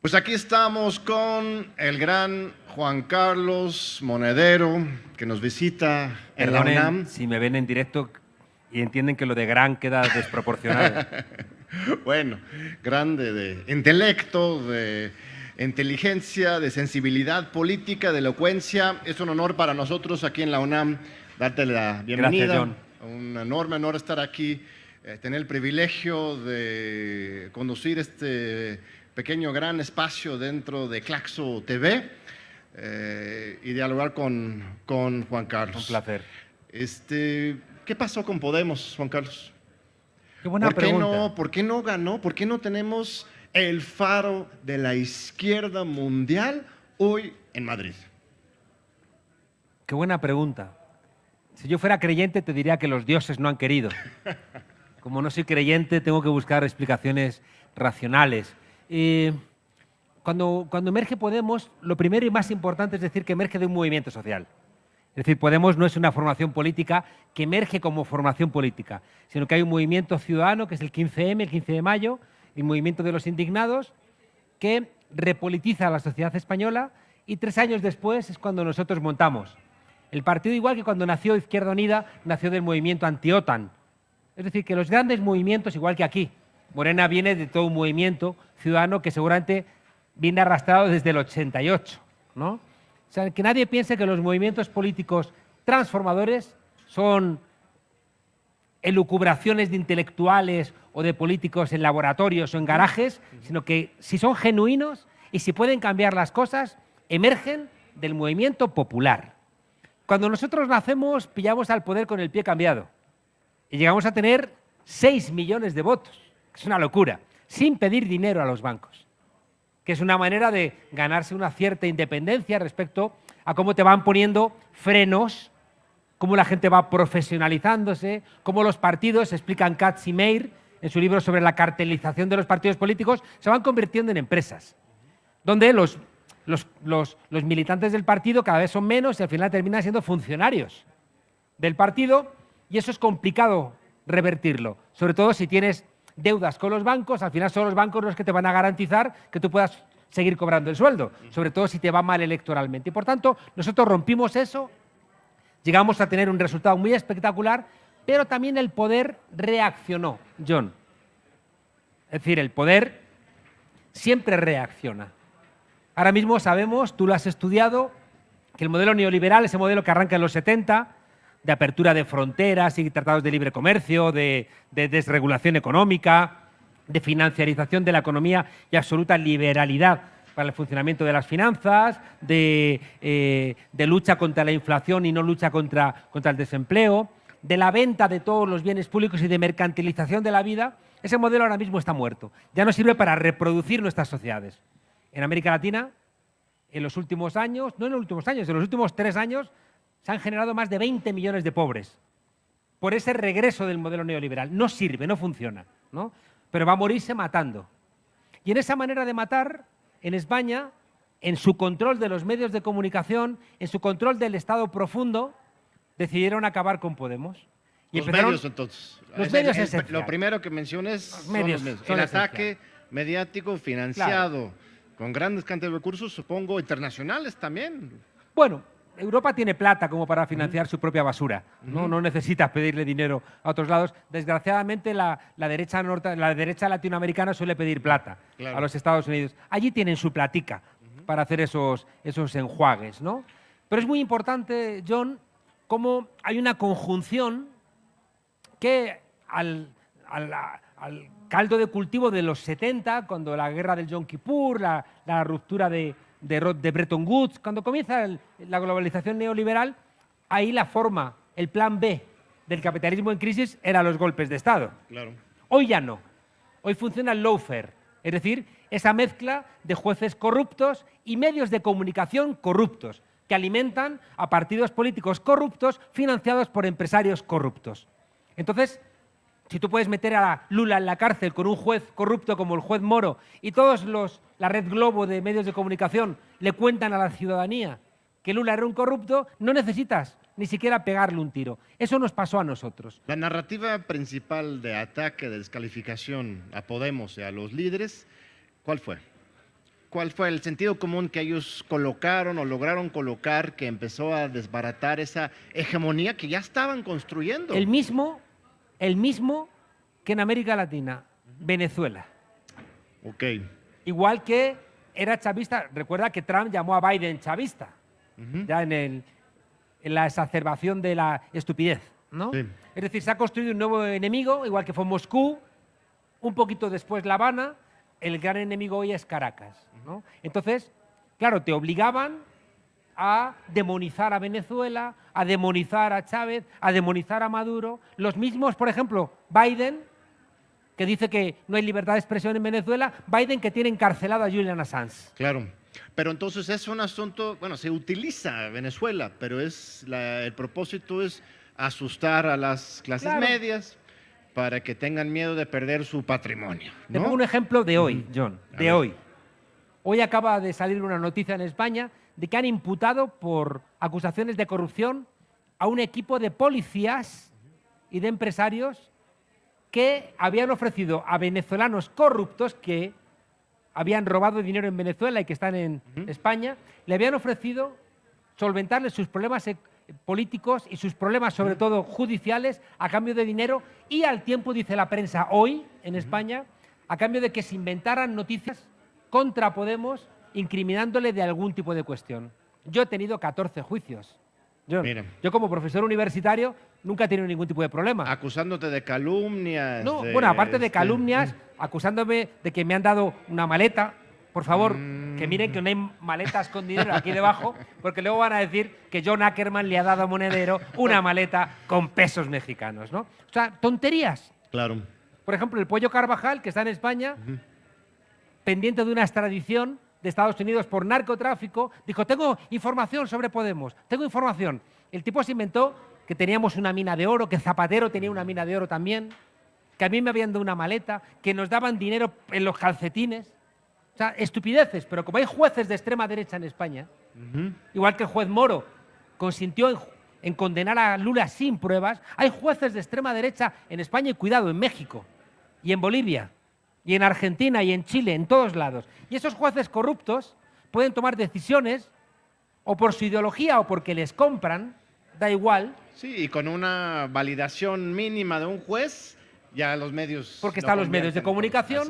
Pues aquí estamos con el gran Juan Carlos Monedero, que nos visita en la UNAM. si me ven en directo y entienden que lo de gran queda desproporcionado. bueno, grande de intelecto, de inteligencia, de sensibilidad política, de elocuencia. Es un honor para nosotros aquí en la UNAM darte la bienvenida. Gracias, John. Un enorme honor estar aquí, eh, tener el privilegio de conducir este pequeño gran espacio dentro de Claxo TV eh, y dialogar con, con, Juan Carlos. Un placer. Este, ¿Qué pasó con Podemos, Juan Carlos? Qué buena ¿Por pregunta. Qué no, ¿Por qué no ganó? ¿Por qué no tenemos el faro de la izquierda mundial hoy en Madrid? Qué buena pregunta. Si yo fuera creyente te diría que los dioses no han querido. Como no soy creyente tengo que buscar explicaciones racionales. Eh, cuando, emerge Podemos, lo primero y más importante es decir que emerge de un movimiento social. Es decir, Podemos no es una formación política que emerge como formación política, sino que hay un movimiento ciudadano, que es el 15M, el 15 de mayo, el movimiento de los indignados, que repolitiza la sociedad española y tres años después es cuando nosotros montamos. El partido, igual que cuando nació Izquierda Unida, nació del movimiento anti-OTAN. Es decir, que los grandes movimientos, igual que aquí, Morena viene de todo un movimiento ciudadano que seguramente viene arrastrado desde el 88. ¿no? O sea, que nadie piense que los movimientos políticos transformadores son elucubraciones de intelectuales o de políticos en laboratorios o en garajes, sino que si son genuinos y si pueden cambiar las cosas, emergen del movimiento popular. Cuando nosotros nacemos, pillamos al poder con el pie cambiado y llegamos a tener 6 millones de votos. Es una locura, sin pedir dinero a los bancos, que es una manera de ganarse una cierta independencia respecto a cómo te van poniendo frenos, cómo la gente va profesionalizándose, cómo los partidos, explican Katz y Meir en su libro sobre la cartelización de los partidos políticos, se van convirtiendo en empresas, donde los, los, militantes del partido cada vez son menos y al final terminan siendo funcionarios del partido y eso es complicado revertirlo, sobre todo si tienes deudas con los bancos, al final son los bancos los que te van a garantizar que tú puedas seguir cobrando el sueldo, sobre todo si te va mal electoralmente. Y por tanto, nosotros rompimos eso, llegamos a tener un resultado muy espectacular, pero también el poder reaccionó, John. Es decir, el poder siempre reacciona. Ahora mismo sabemos, tú lo has estudiado, que el modelo neoliberal, ese modelo que arranca en los 70, de apertura de fronteras y tratados de libre comercio, de, de, desregulación económica, de financiarización de la economía y absoluta liberalidad para el funcionamiento de las finanzas, de, eh, lucha contra la inflación y no lucha contra el desempleo, de la venta de todos los bienes públicos y de mercantilización de la vida, ese modelo ahora mismo está muerto. Ya no sirve para reproducir nuestras sociedades. En América Latina, en los últimos años, no en los últimos años, en los últimos tres años, se han generado más de 20 millones de pobres por ese regreso del modelo neoliberal. No sirve, no funciona, ¿no? pero va a morirse matando. Y en esa manera de matar, en España, en su control de los medios de comunicación, en su control del Estado profundo, decidieron acabar con Podemos. Y los medios, entonces. Los es medios el, Lo primero que menciones los medios, son los medios. Son el esencial. ataque mediático financiado, claro. con grandes cantidades de recursos, supongo, internacionales también. Bueno, Europa tiene plata como para financiar uh -huh. su propia basura. ¿no? Uh -huh. no necesitas pedirle dinero a otros lados. Desgraciadamente, la, la, derecha, norte, la derecha latinoamericana suele pedir plata claro. a los Estados Unidos. Allí tienen su platica uh -huh. para hacer esos, esos enjuagues. ¿no? Pero es muy importante, John, cómo hay una conjunción que al, al, al caldo de cultivo de los 70, cuando la guerra del Yom Kippur, la, la ruptura de, de, de, Bretton Woods, cuando comienza el, la globalización neoliberal, ahí la forma, el plan B del capitalismo en crisis era los golpes de Estado. Claro. Hoy ya no. Hoy funciona el lawfare, es decir, esa mezcla de jueces corruptos y medios de comunicación corruptos que alimentan a partidos políticos corruptos financiados por empresarios corruptos. Entonces, si tú puedes meter a Lula en la cárcel con un juez corrupto como el juez Moro y todos los, la red globo de medios de comunicación le cuentan a la ciudadanía que Lula era un corrupto, no necesitas ni siquiera pegarle un tiro. Eso nos pasó a nosotros. La narrativa principal de ataque, de descalificación a Podemos y a los líderes, ¿cuál fue? cuál fue el sentido común que ellos colocaron o lograron colocar que empezó a desbaratar esa hegemonía que ya estaban construyendo. El mismo, el mismo que en América Latina, Venezuela. Ok. Igual que era chavista, recuerda que Trump llamó a Biden chavista, ya en, el- en la exacerbación de la estupidez, ¿no? Sí. Es decir, se ha construido un nuevo enemigo, igual que fue Moscú, un poquito después La Habana, el gran enemigo hoy es Caracas, ¿no? Entonces, claro, te obligaban a demonizar a Venezuela, a demonizar a Chávez, a demonizar a Maduro. Los mismos, por ejemplo, Biden, que dice que no hay libertad de expresión en Venezuela, Biden que tiene encarcelado a Julian Assange. Claro. Pero entonces es un asunto, bueno, se utiliza Venezuela, pero es la- el propósito es asustar a las clases Claro. medias para que tengan miedo de perder su patrimonio. Te ¿no? pongo un ejemplo de hoy, John, de hoy. Hoy acaba de salir una noticia en España de que han imputado por acusaciones de corrupción a un equipo de policías y de empresarios que habían ofrecido a venezolanos corruptos que habían robado dinero en Venezuela y que están en España, le habían ofrecido solventarles sus problemas e- políticos y sus problemas, sobre todo judiciales, a cambio de dinero. Y al tiempo, dice la prensa hoy en España, a cambio de que se inventaran noticias contra Podemos incriminándole de algún tipo de cuestión. Yo he tenido 14 juicios. Yo, como profesor universitario nunca he tenido ningún tipo de problema. Acusándote de calumnias. No, de, bueno, aparte de este, calumnias, acusándome de que me han dado una maleta. Por favor, Mm. que miren que no hay maletas con dinero aquí debajo, porque luego van a decir que John Ackerman le ha dado a Monedero una maleta con pesos mexicanos, ¿no? O sea, tonterías. Claro. Por ejemplo, el pollo Carvajal, que está en España, pendiente de una extradición de Estados Unidos por narcotráfico, dijo, tengo información sobre Podemos, tengo información. El tipo se inventó que teníamos una mina de oro, que Zapatero tenía una mina de oro también, que a mí me habían dado una maleta, que nos daban dinero en los calcetines. O sea, estupideces, pero como hay jueces de extrema derecha en España, igual que el juez Moro consintió en, en condenar a Lula sin pruebas, hay jueces de extrema derecha en España y cuidado, en México y en Bolivia y en Argentina y en Chile, en todos lados. Y esos jueces corruptos pueden tomar decisiones o por su ideología o porque les compran, da igual, Sí, y con una validación mínima de un juez, ya los medios. porque están los medios de comunicación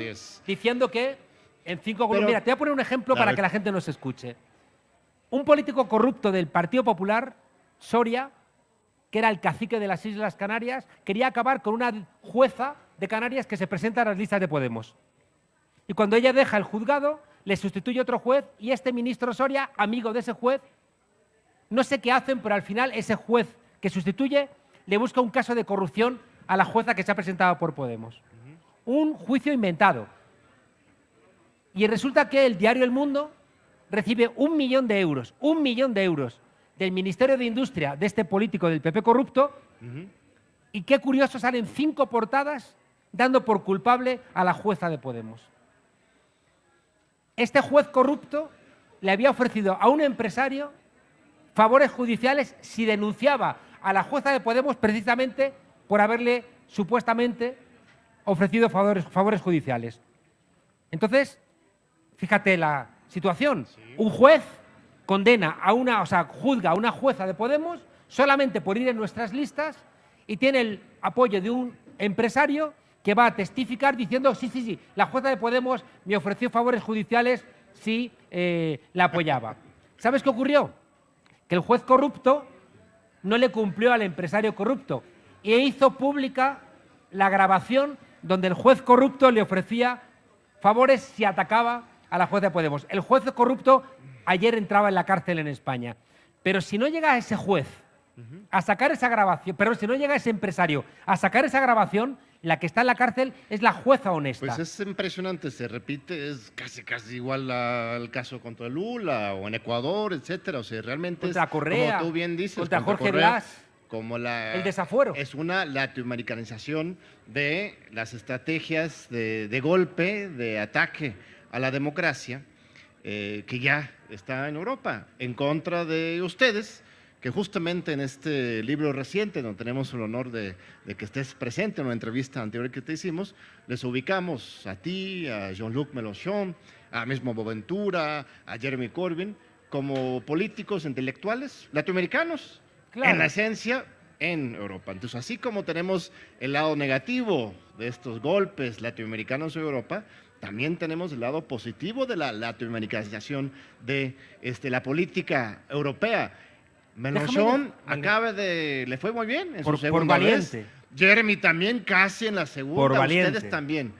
diciendo que en cinco Pero- Mira, te voy a poner un ejemplo para que la gente nos escuche. Un político corrupto del Partido Popular, Soria, que era el cacique de las Islas Canarias, quería acabar con una jueza de Canarias que se presenta a las listas de Podemos. Y cuando ella deja el juzgado, le sustituye otro juez y este ministro Soria, amigo de ese juez, no sé qué hacen, pero al final ese juez que sustituye le busca un caso de corrupción a la jueza que se ha presentado por Podemos. Un juicio inventado. Y resulta que el diario El Mundo recibe un millón de euros, un millón de euros del Ministerio de Industria de este político del PP corrupto. Y qué curioso, salen cinco portadas dando por culpable a la jueza de Podemos. Este juez corrupto le había ofrecido a un empresario favores judiciales si denunciaba a la jueza de Podemos precisamente por haberle supuestamente ofrecido favores, favores judiciales. Entonces, fíjate la situación. Un juez condena a una, o sea, juzga a una jueza de Podemos solamente por ir en nuestras listas y tiene el apoyo de un empresario que va a testificar diciendo, sí, sí, sí, la jueza de Podemos me ofreció favores judiciales si eh, la apoyaba. ¿Sabes qué ocurrió? Que el juez corrupto no le cumplió al empresario corrupto e hizo pública la grabación donde el juez corrupto le ofrecía favores si atacaba a la jueza de Podemos. El juez corrupto ayer entraba en la cárcel en España. Pero si no llega ese juez a sacar esa grabación, pero si no llega ese empresario a sacar esa grabación, la que está en la cárcel es la jueza honesta. Pues es impresionante, se repite, es casi casi igual al caso contra Lula o en Ecuador, etcétera. O sea, realmente Contra es, Correa, como tú bien dices, contra Jorge Correa, Blas. como la El desafuero. es una latinoamericanización de las estrategias de, de golpe, de ataque a la democracia eh, que ya está en Europa, en contra de ustedes, que justamente en este libro reciente, donde tenemos el honor de, de que estés presente en una entrevista anterior que te hicimos, les ubicamos a ti, a Jean-Luc Mélenchon, a mismo Boventura, a Jeremy Corbyn, como políticos intelectuales latinoamericanos, en la esencia en Europa. Entonces, así como tenemos el lado negativo de estos golpes latinoamericanos en Europa, también tenemos el lado positivo de la latinoamericanización de este, la política europea. Mélenchon acaba de... le fue muy bien en por, su segunda por valiente. Jeremy también casi en la segunda. Por valiente. Ustedes también.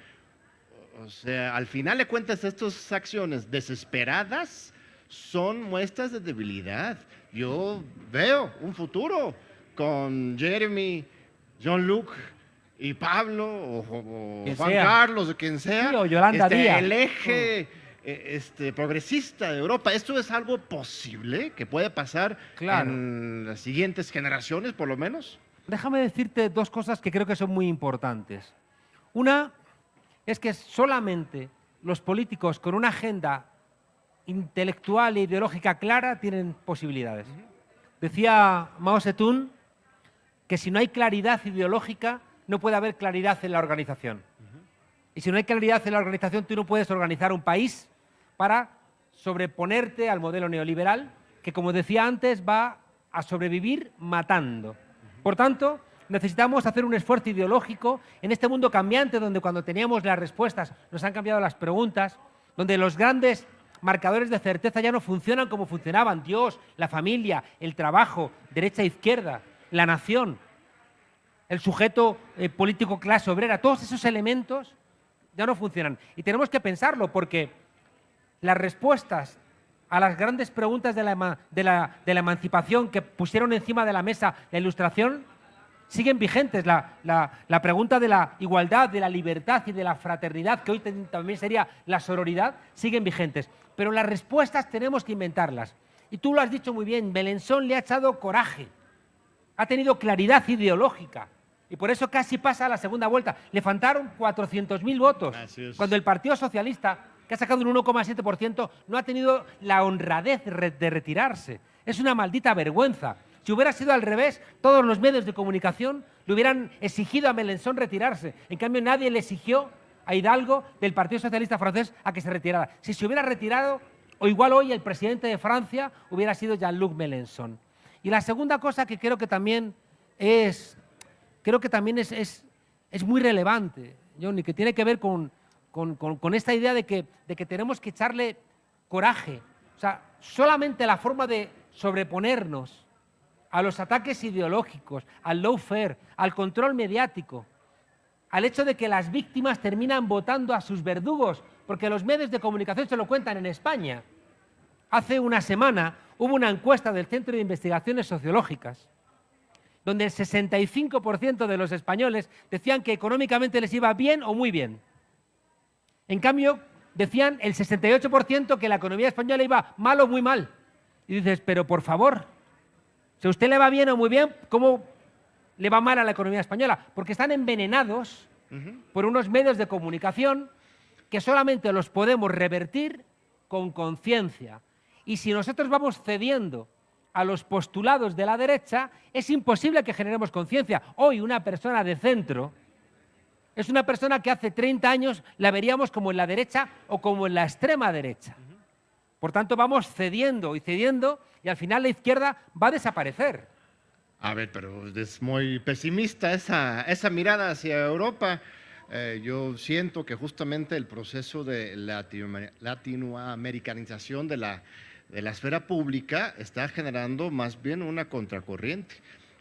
O sea, al final de cuentas, estas acciones desesperadas son muestras de debilidad. Yo veo un futuro con Jeremy, Jean-Luc y Pablo o, Juan Carlos o quien sea. o Yolanda este, Díaz. El eje eh, este, progresista de Europa. ¿Esto es algo posible que puede pasar Claro. en las siguientes generaciones, por lo menos? Déjame decirte dos cosas que creo que son muy importantes. Una es que solamente los políticos con una agenda intelectual e ideológica clara tienen posibilidades. Decía Mao Zedong que si no hay claridad ideológica, no puede haber claridad en la organización. Y si no hay claridad en la organización, tú no puedes organizar un país para sobreponerte al modelo neoliberal, que como decía antes, va a sobrevivir matando. Por tanto, necesitamos hacer un esfuerzo ideológico en este mundo cambiante donde cuando teníamos las respuestas nos han cambiado las preguntas, donde los grandes marcadores de certeza ya no funcionan como funcionaban, Dios, la familia, el trabajo, derecha e izquierda, la nación, el sujeto eh, político clase obrera, todos esos elementos ya no funcionan. Y tenemos que pensarlo porque las respuestas a las grandes preguntas de la, de emancipación que pusieron encima de la mesa la ilustración siguen vigentes. La, pregunta de la igualdad, de la libertad y de la fraternidad, que hoy también sería la sororidad, siguen vigentes. Pero las respuestas tenemos que inventarlas. Y tú lo has dicho muy bien, Belensón le ha echado coraje, ha tenido claridad ideológica. Y por eso casi pasa a la segunda vuelta. Le faltaron 400.000 votos. Cuando el Partido Socialista, que ha sacado un 1,7%, no ha tenido la honradez de retirarse. Es una maldita vergüenza. Si hubiera sido al revés, todos los medios de comunicación le hubieran exigido a Melenchon retirarse. En cambio, nadie le exigió a Hidalgo del Partido Socialista francés a que se retirara. Si se hubiera retirado, o igual hoy el presidente de Francia hubiera sido Jean-Luc Mélenchon. Y la segunda cosa que creo que también es, creo que también es, es, es muy relevante, Johnny, que tiene que ver con, con- con- esta idea de que, de que tenemos que echarle coraje. O sea, solamente la forma de sobreponernos a los ataques ideológicos, al lawfare, al control mediático, al hecho de que las víctimas terminan votando a sus verdugos, porque los medios de comunicación se lo cuentan en España. Hace una semana hubo una encuesta del Centro de Investigaciones Sociológicas donde el 65% de los españoles decían que económicamente les iba bien o muy bien. En cambio, decían el 68% que la economía española iba mal o muy mal. Y dices, pero por favor, si a usted le va bien o muy bien, ¿cómo le va mal a la economía española? Porque están envenenados por unos medios de comunicación que solamente los podemos revertir con conciencia. Y si nosotros vamos cediendo a los postulados de la derecha, es imposible que generemos conciencia. Hoy una persona de centro es una persona que hace 30 años la veríamos como en la derecha o como en la extrema derecha. Por tanto, vamos cediendo y cediendo y al final la izquierda va a desaparecer. A ver, pero es muy pesimista esa, esa mirada hacia Europa. Eh, yo siento que justamente el proceso de latino- latinoamericanización de la, de la esfera pública está generando más bien una contracorriente.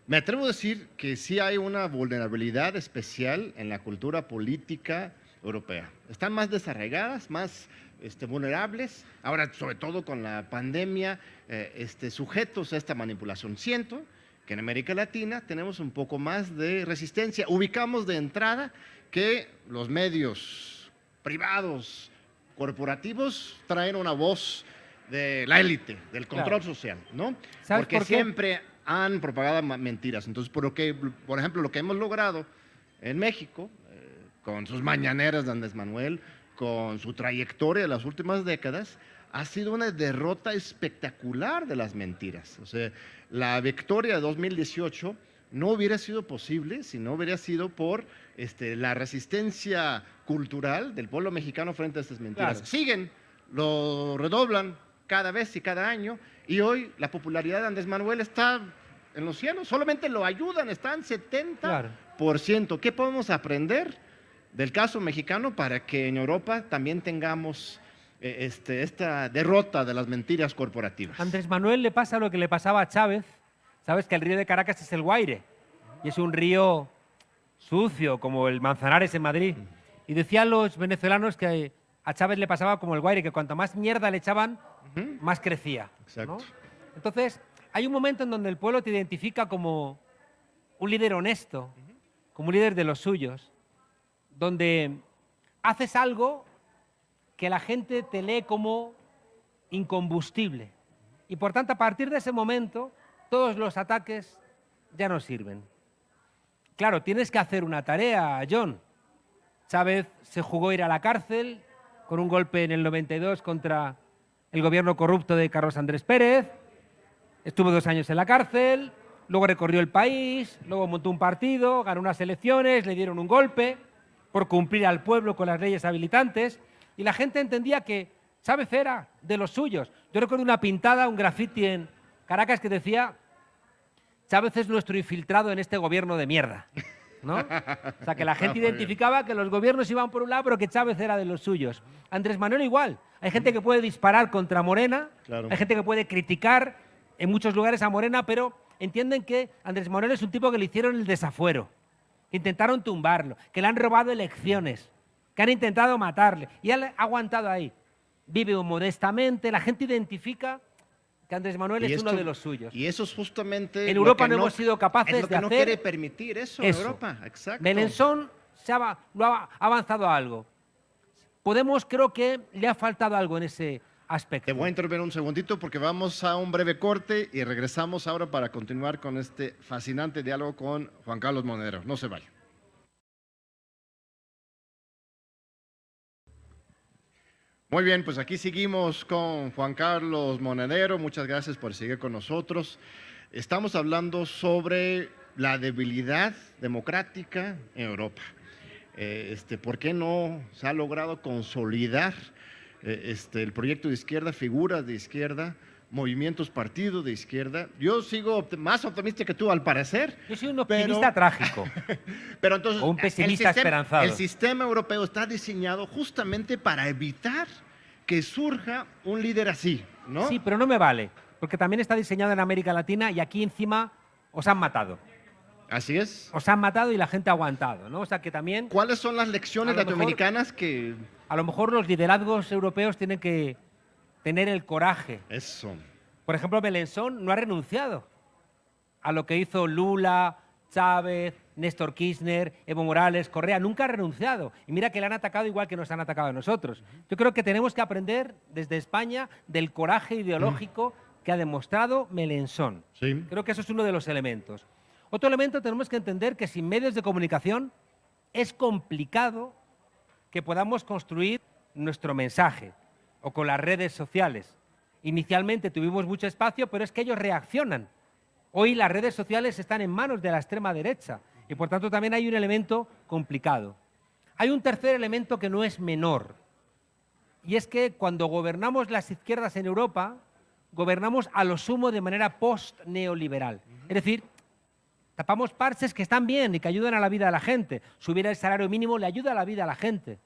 Me atrevo a decir que sí hay una vulnerabilidad especial en la cultura política europea. Están más desarraigadas, más este, vulnerables, ahora sobre todo con la pandemia, eh, este, sujetos a esta manipulación. Siento que en América Latina tenemos un poco más de resistencia. Ubicamos de entrada que los medios privados, corporativos, traen una voz de la élite, del control Claro. social, ¿no? ¿Sabes Porque por siempre han propagado mentiras. Entonces, por, lo que, por ejemplo, lo que hemos logrado en México, eh, con sus mañaneras de Andrés Manuel, con su trayectoria de las últimas décadas, ha sido una derrota espectacular de las mentiras. O sea, la victoria de 2018 no hubiera sido posible si no hubiera sido por este, la resistencia cultural del pueblo mexicano frente a estas mentiras. Claro. Siguen lo redoblan cada vez y cada año, y hoy la popularidad de Andrés Manuel está en los cielos, solamente lo ayudan, están 70%. ¿Qué podemos aprender del caso mexicano para que en Europa también tengamos eh, este, esta derrota de las mentiras corporativas? Andrés Manuel le pasa lo que le pasaba a Chávez, sabes que el río de Caracas es el Guaire, y es un río sucio como el Manzanares en Madrid. Y decían los venezolanos que a Chávez le pasaba como el Guaire, que cuanto más mierda le echaban, más crecía. Entonces, hay un momento en donde el pueblo te identifica como un líder honesto, como un líder de los suyos, donde haces algo que la gente te lee como incombustible. Y por tanto, a partir de ese momento, todos los ataques ya no sirven. Claro, tienes que hacer una tarea, John. Chávez se jugó ir a la cárcel con un golpe en el 92 contra el gobierno corrupto de Carlos Andrés Pérez. Estuvo dos años en la cárcel, luego recorrió el país, luego montó un partido, ganó unas elecciones, le dieron un golpe por cumplir al pueblo con las leyes habilitantes y la gente entendía que Chávez era de los suyos. Yo recuerdo una pintada, un graffiti en Caracas que decía Chávez es nuestro infiltrado en este gobierno de mierda. ¿No? O sea, que la gente identificaba que los gobiernos iban por un lado, pero que Chávez era de los suyos. Andrés Manuel igual. Hay gente que puede disparar contra Morena, hay gente que puede criticar en muchos lugares a Morena, pero entienden que Andrés Manuel es un tipo que le hicieron el desafuero, que intentaron tumbarlo, que le han robado elecciones, que han intentado matarle, y él ha aguantado ahí. Vive modestamente, la gente identifica que Andrés Manuel es uno de los suyos. Y eso es justamente. En Europa no, hemos sido capaces es lo que de no quiere permitir eso, en Europa. Exacto. Melenzón se ha, lo ha avanzado algo. Podemos, creo que le ha faltado algo en ese aspecto. Te voy a intervenir un segundito porque vamos a un breve corte y regresamos ahora para continuar con este fascinante diálogo con Juan Carlos Monedero. No se vaya. Muy bien, pues aquí seguimos con Juan Carlos Monedero. Muchas gracias por seguir con nosotros. Estamos hablando sobre la debilidad democrática en Europa. Eh, este, ¿Por qué no se ha logrado consolidar eh, este, el proyecto de izquierda, figuras de izquierda, movimientos, partidos de izquierda? Yo sigo más optimista que tú, al parecer. Yo soy un optimista trágico. pero entonces, o un pesimista esperanzado. El sistema europeo está diseñado justamente para evitar que surja un líder así, ¿no? Sí, pero no me vale, porque también está diseñado en América Latina y aquí encima os han matado. Así es. Os han matado y la gente ha aguantado, ¿no? O sea que también... ¿Cuáles son las lecciones latinoamericanas que...? A lo mejor los liderazgos europeos tienen que tener el coraje. Eso. Por ejemplo, Belenzón no ha renunciado a lo que hizo Lula, Chávez, Néstor Kirchner, Evo Morales, Correa, nunca ha renunciado. Y mira que le han atacado igual que nos han atacado a nosotros. Yo creo que tenemos que aprender desde España del coraje ideológico que ha demostrado Melenzón. Creo que eso es uno de los elementos. Otro elemento tenemos que entender que sin medios de comunicación es complicado que podamos construir nuestro mensaje o con las redes sociales. Inicialmente tuvimos mucho espacio, pero es que ellos reaccionan. Hoy las redes sociales están en manos de la extrema derecha y por tanto también hay un elemento complicado. Hay un tercer elemento que no es menor y es que cuando gobernamos las izquierdas en Europa, gobernamos a lo sumo de manera post-neoliberal. Es decir, Tapamos parches que están bien y que ayudan a la vida de la gente. Subir el salario mínimo le ayuda a la vida a la gente.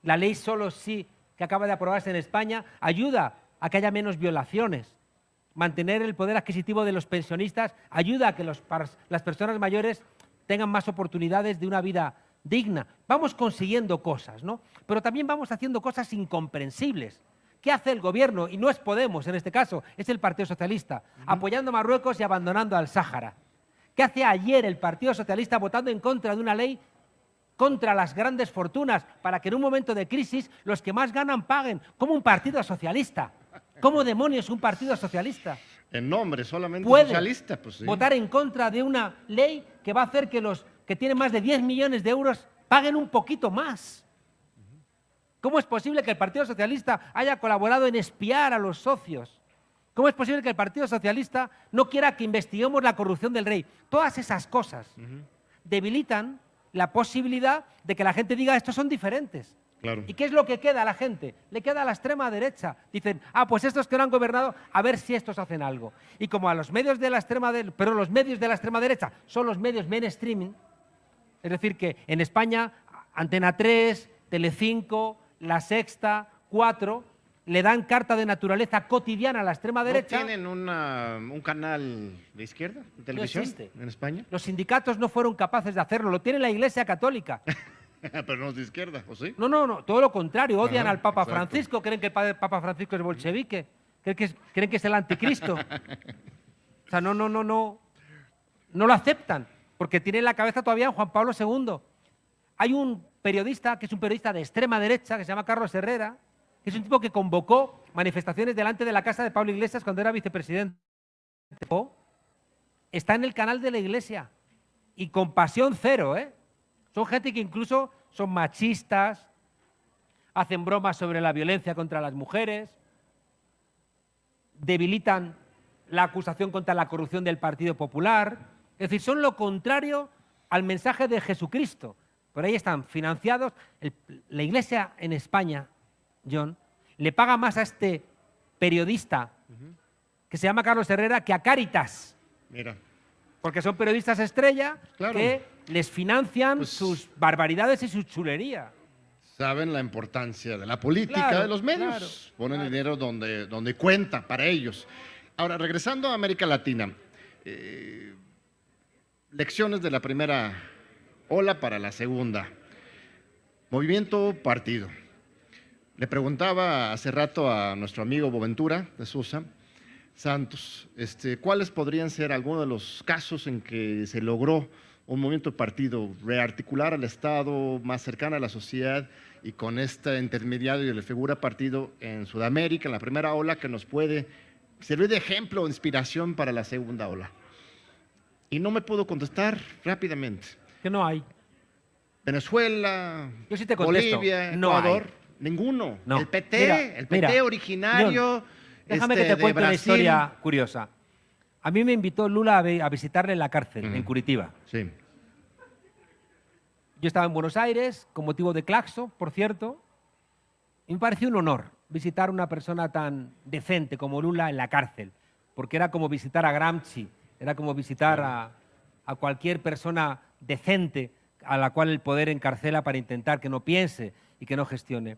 La ley solo sí, que acaba de aprobarse en España, ayuda a que haya menos violaciones. Mantener el poder adquisitivo de los pensionistas ayuda a que las personas mayores tengan más oportunidades de una vida digna. Vamos consiguiendo cosas, ¿no? Pero también vamos haciendo cosas incomprensibles. ¿Qué hace el gobierno? Y no es Podemos en este caso, es el Partido Socialista, apoyando a Marruecos y abandonando al Sáhara. ¿Qué hace ayer el Partido Socialista votando en contra de una ley contra las grandes fortunas para que en un momento de crisis los que más ganan paguen? ¿Cómo un partido socialista? ¿Cómo demonios un partido socialista? En nombre solamente socialista, pues votar en contra de una ley que va a hacer que los que tienen más de 10 millones de euros paguen un poquito más. ¿Cómo es posible que el Partido Socialista haya colaborado en espiar a los socios? ¿Cómo es posible que el Partido Socialista no quiera que investiguemos la corrupción del rey? Todas esas cosas debilitan la posibilidad de que la gente diga estos son diferentes. Claro. ¿Y qué es lo que queda a la gente? Le queda a la extrema derecha. Dicen, ah, pues estos que no han gobernado, a ver si estos hacen algo. Y como a los medios de la extrema derecha, pero los medios de la extrema derecha son los medios mainstreaming, es decir, que en España Antena 3, Telecinco, La Sexta, 4, le dan carta de naturaleza cotidiana a la extrema derecha. ¿No tienen una- un canal de izquierda de televisión existe. en España? Los sindicatos no fueron capaces de hacerlo, lo tiene la Iglesia Católica. Pero no es de izquierda, ¿o sí? No, no, no, todo lo contrario, odian Ajá, al Papa exacto. Francisco, creen que el Papa Francisco es bolchevique, creen que es, creen que es el anticristo. O sea, no, no, no, no, no lo aceptan, porque tienen la cabeza todavía en Juan Pablo II. Hay un periodista, que es un periodista de extrema derecha, que se llama Carlos Herrera, es un tipo que convocó manifestaciones delante de la casa de Pablo Iglesias cuando era vicepresidente. Está en el canal de la Iglesia y con pasión cero, ¿eh? Son gente que incluso son machistas, hacen bromas sobre la violencia contra las mujeres, debilitan la acusación contra la corrupción del Partido Popular. Es decir, son lo contrario al mensaje de Jesucristo. Por ahí están financiados. La Iglesia en España, John, le paga más a este periodista que se llama Carlos Herrera que a Cáritas. Mira. Porque son periodistas estrella Claro. que les financian Pues- sus barbaridades y su chulería. Saben la importancia de la política Claro, de los medios. claro, Ponen dinero donde, donde cuenta para ellos. Ahora, regresando a América Latina, eh, lecciones de la primera ola para la segunda. Movimiento partido. Le preguntaba hace rato a nuestro amigo Boventura de Sosa Santos, este, ¿cuáles podrían ser algunos de los casos en que se logró un movimiento partido rearticular al Estado más cercano a la sociedad y con este intermediario de la figura partido en Sudamérica, en la primera ola, que nos puede servir de ejemplo o inspiración para la segunda ola? Y no me pudo contestar rápidamente. Que no hay. Venezuela, Yo sí te contesto, Bolivia, no Ecuador, hay. Ninguno. No. El PT, Mira, el PT mira, originario. Déjame este, que te de cuente una historia curiosa. A mí me invitó Lula a, vi- a visitarle en la cárcel, en Curitiba. Sí. Yo estaba en Buenos Aires, con motivo de Claxo, por cierto, y me pareció un honor visitar a una persona tan decente como Lula en la cárcel, porque era como visitar a Gramsci, era como visitar a, a cualquier persona decente a la cual el poder encarcela para intentar que no piense y que no gestione.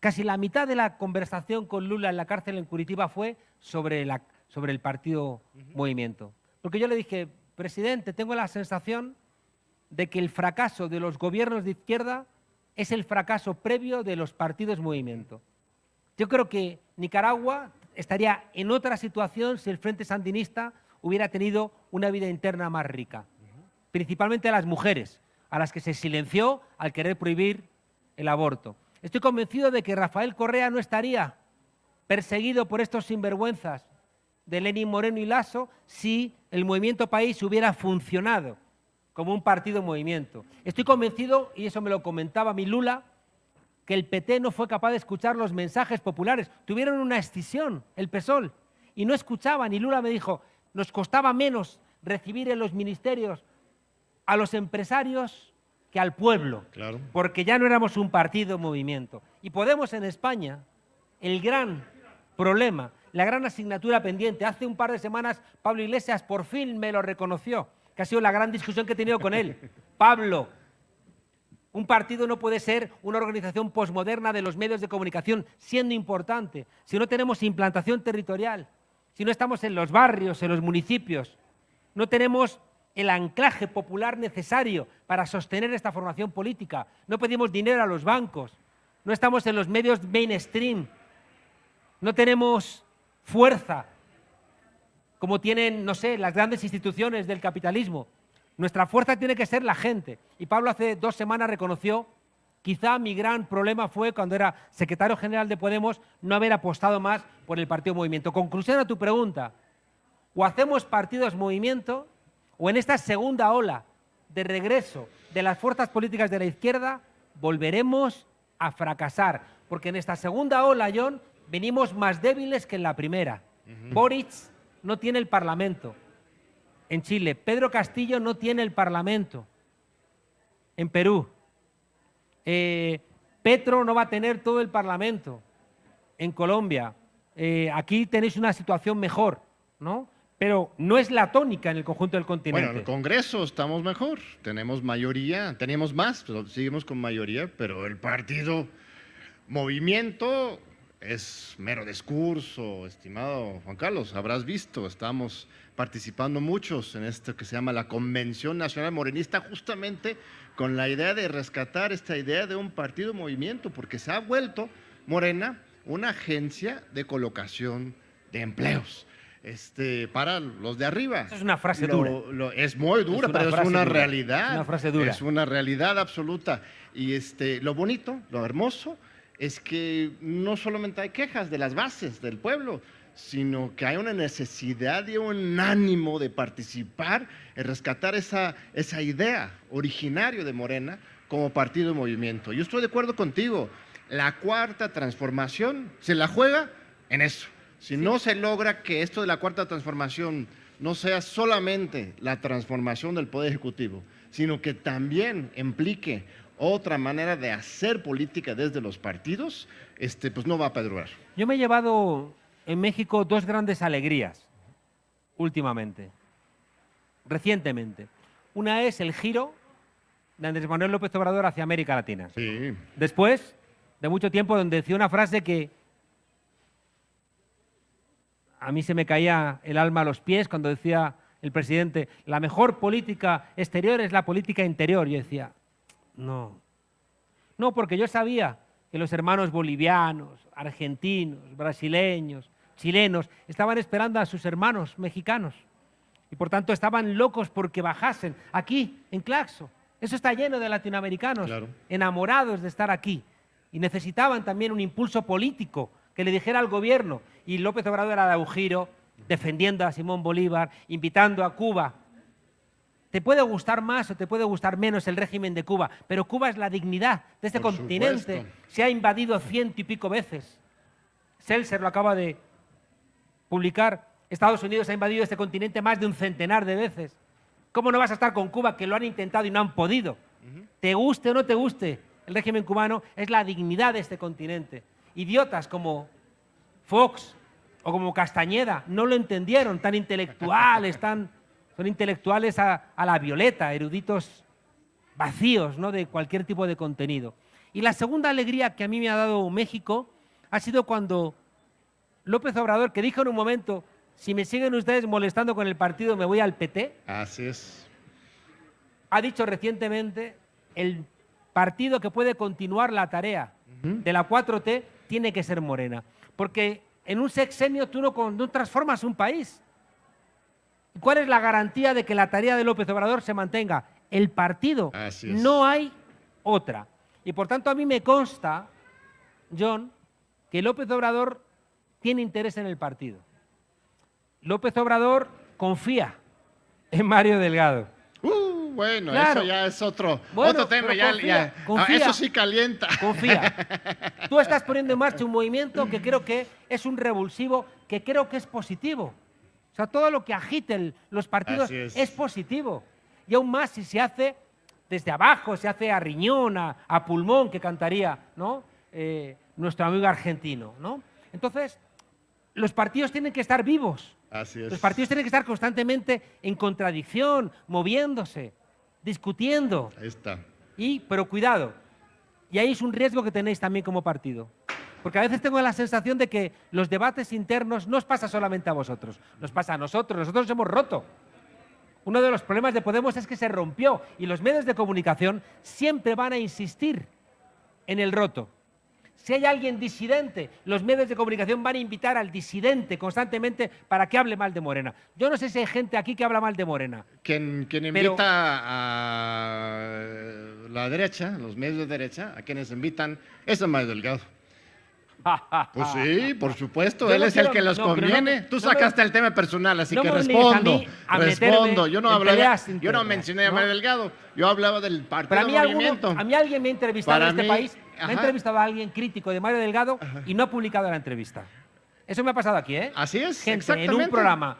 Casi la mitad de la conversación con Lula en la cárcel en Curitiba fue sobre, la- sobre el partido Movimiento. Porque yo le dije, presidente, tengo la sensación de que el fracaso de los gobiernos de izquierda es el fracaso previo de los partidos Movimiento. Yo creo que Nicaragua estaría en otra situación si el Frente Sandinista hubiera tenido una vida interna más rica, principalmente a las mujeres, a las que se silenció al querer prohibir el aborto. Estoy convencido de que Rafael Correa no estaría perseguido por estos sinvergüenzas de Lenin Moreno y Lasso si el movimiento país hubiera funcionado como un partido movimiento. Estoy convencido, y eso me lo comentaba mi Lula, que el PT no fue capaz de escuchar los mensajes populares. Tuvieron una escisión, el PSOL, y no escuchaban. Y Lula me dijo, nos costaba menos recibir en los ministerios a los empresarios que al pueblo Claro. porque ya no éramos un partido movimiento. Y Podemos en España, el gran problema, la gran asignatura pendiente, hace un par de semanas Pablo Iglesias por fin me lo reconoció, que ha sido la gran discusión que he tenido con él. Pablo, un partido no puede ser una organización posmoderna de los medios de comunicación, siendo importante, si no tenemos implantación territorial, si no estamos en los barrios, en los municipios, no tenemos el anclaje popular necesario para sostener esta formación política, no pedimos dinero a los bancos, no estamos en los medios mainstream, no tenemos fuerza como tienen, no sé, las grandes instituciones del capitalismo. Nuestra fuerza tiene que ser la gente. Y Pablo hace dos semanas reconoció, quizá mi gran problema fue cuando era secretario general de Podemos no haber apostado más por el partido movimiento. Conclusión a tu pregunta, o hacemos partidos movimiento, o en esta segunda ola de regreso de las fuerzas políticas de la izquierda, volveremos a fracasar. Porque en esta segunda ola, John, venimos más débiles que en la primera. Boric no tiene el Parlamento. En Chile, Pedro Castillo no tiene el Parlamento. En Perú, eh, Petro no va a tener todo el Parlamento en Colombia. Eh, aquí tenéis una situación mejor, ¿no? Pero no es la tónica en el conjunto del continente. Bueno, en el Congreso estamos mejor, tenemos mayoría, teníamos más, pero seguimos con mayoría, pero el partido Movimiento es mero discurso, estimado Juan Carlos, habrás visto, estamos participando muchos en esto que se llama la Convención Nacional Morenista, justamente con la idea de rescatar esta idea de un partido movimiento, porque se ha vuelto Morena una agencia de colocación de empleos. Este, para los de arriba. es una frase dura. es muy dura, pero es una realidad. Es una frase dura. Es una realidad absoluta. Y este, lo bonito, lo hermoso, es que no solamente hay quejas de las bases del pueblo, sino que hay una necesidad y un ánimo de participar en rescatar esa, esa idea originaria de Morena como partido de movimiento. Yo estoy de acuerdo contigo, la cuarta transformación se la juega en eso. Si no se logra que esto de la cuarta transformación no sea solamente la transformación del Poder Ejecutivo, sino que también implique otra manera de hacer política desde los partidos, este, pues no va a perdurar. Yo me he llevado en México dos grandes alegrías últimamente, recientemente. Una es el giro de Andrés Manuel López Obrador hacia América Latina. Sí. Después de mucho tiempo donde decía una frase que a mí se me caía el alma a los pies cuando decía el presidente, la mejor política exterior es la política interior. Yo decía, no. No, porque yo sabía que los hermanos bolivianos, argentinos, brasileños, chilenos, estaban esperando a sus hermanos mexicanos. Y por tanto estaban locos porque bajasen aquí, en Claxo. Eso está lleno de latinoamericanos, enamorados de estar aquí. Y necesitaban también un impulso político que le dijera al gobierno. Y López Obrador era de un defendiendo a Simón Bolívar, invitando a Cuba te puede gustar más o te puede gustar menos el régimen de Cuba, pero Cuba es la dignidad de este continente. Se ha invadido ciento y pico veces. Seltzer lo acaba de publicar. Estados Unidos ha invadido este continente más de un centenar de veces. ¿Cómo no vas a estar con Cuba que lo han intentado y no han podido? Te guste o no te guste, el régimen cubano es la dignidad de este continente. Idiotas como Fox o como Castañeda no lo entendieron, tan intelectuales, tan son intelectuales a, la violeta, eruditos vacíos ¿no? de cualquier tipo de contenido. Y la segunda alegría que a mí me ha dado México ha sido cuando López Obrador, que dijo en un momento, si me siguen ustedes molestando con el partido, me voy al PT. Así es. Ha dicho recientemente, el partido que puede continuar la tarea de la 4T tiene que ser Morena. Porque en un sexenio tú no transformas un país. ¿Cuál es la garantía de que la tarea de López Obrador se mantenga? El partido. No hay otra. Y por tanto a mí me consta, John, que López Obrador tiene interés en el partido. López Obrador confía en Mario Delgado. Bueno, eso ya es otro, otro tema. Ya, ah, eso sí calienta. Confía. Tú estás poniendo en marcha un movimiento que creo que es un revulsivo, que creo que es positivo. O sea, todo lo que agiten los partidos es. positivo. Y aún más si se hace desde abajo, se hace a riñón, a, pulmón, que cantaría ¿no? Eh, nuestro amigo argentino. ¿no? Entonces, los partidos tienen que estar vivos. Así es. Los partidos tienen que estar constantemente en contradicción, moviéndose, discutiendo. Ahí está. Y, pero cuidado, y ahí es un riesgo que tenéis también como partido. Porque a veces tengo la sensación de que los debates internos no os pasa solamente a vosotros, nos pasa a nosotros, nosotros hemos roto. Uno de los problemas de Podemos es que se rompió y los medios de comunicación siempre van a insistir en el roto. Si hay alguien disidente, los medios de comunicación van a invitar al disidente constantemente para que hable mal de Morena. Yo no sé si hay gente aquí que habla mal de Morena. Quien, invita a la derecha, los medios de derecha, a quienes invitan, es Mario Delgado. Pues sí, por supuesto, él es el que los conviene. Tú sacaste el tema personal, así que respondo. respondo. Yo no hablaba, yo no mencioné a Mario Delgado, yo hablaba del partido a mí movimiento. a mí alguien me ha entrevistado en este país, me ha entrevistado a alguien crítico de Mario Delgado y no ha publicado la entrevista. Eso me ha pasado aquí, ¿eh? Así es, Gente en un programa